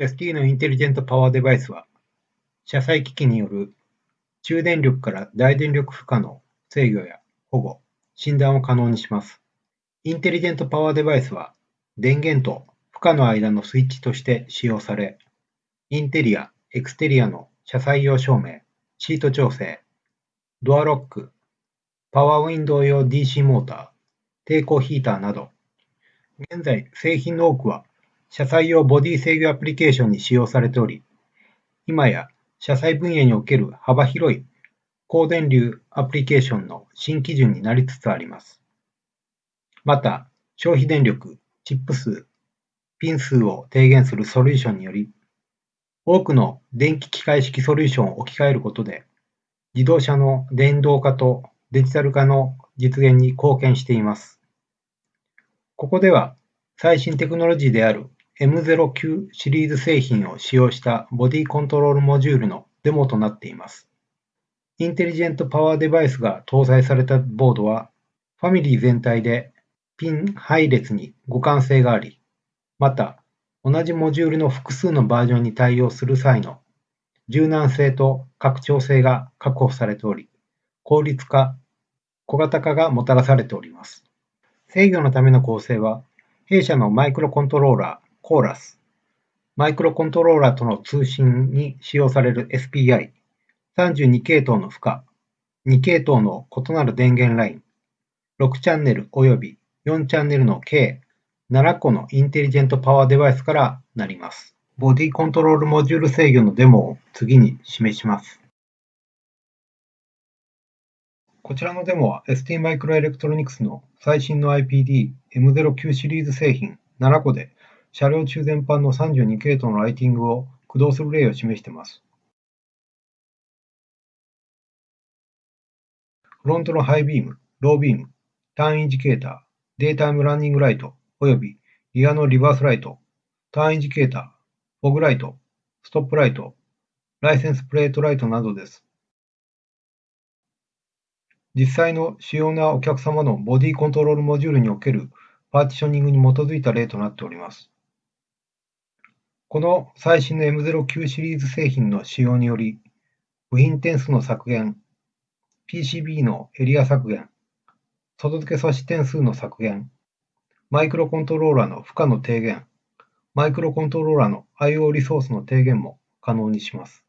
ST のインテリジェントパワーデバイスは、車載機器による中電力から大電力負荷の制御や保護、診断を可能にします。インテリジェントパワーデバイスは、電源と負荷の間のスイッチとして使用され、インテリア、エクステリアの車載用照明、シート調整、ドアロック、パワーウィンドウ用 DC モーター、抵抗ヒーターなど、現在製品の多くは車載用ボディ制御アプリケーションに使用されており、今や車載分野における幅広い高電流アプリケーションの新基準になりつつあります。また、消費電力、チップ数、ピン数を低減するソリューションにより、多くの電気機械式ソリューションを置き換えることで、自動車の電動化とデジタル化の実現に貢献しています。ここでは最新テクノロジーである M09 シリーズ製品を使用したボディコントロールモジュールのデモとなっています。インテリジェントパワーデバイスが搭載されたボードは、ファミリー全体でピン配列に互換性があり、また、同じモジュールの複数のバージョンに対応する際の柔軟性と拡張性が確保されており、効率化、小型化がもたらされております。制御のための構成は、弊社のマイクロコントローラー、コーラス、マイクロコントローラーとの通信に使用される SPI、32系統の負荷、2系統の異なる電源ライン、6チャンネル及び4チャンネルの計7個のインテリジェントパワーデバイスからなります。ボディコントロールモジュール制御のデモを次に示します。こちらのデモは ST マイクロエレクトロニクスの最新の IPD M09 シリーズ製品。7個で車両中全般の32系統のライティングを駆動する例を示しています。フロントのハイビーム、ロービーム、ターンインジケーター、データイムランニングライト、およびリアのリバースライト、ターンインジケーター、フォグライト、ストップライト、ライセンスプレートライトなどです。実際の主要なお客様のボディコントロールモジュールにおけるパーティショニングに基づいた例となっております。この最新の M09 シリーズ製品の使用により、部品点数の削減、PCB のエリア削減、外付け素子点数の削減、マイクロコントローラーの負荷の低減、マイクロコントローラーの IO リソースの低減も可能にします。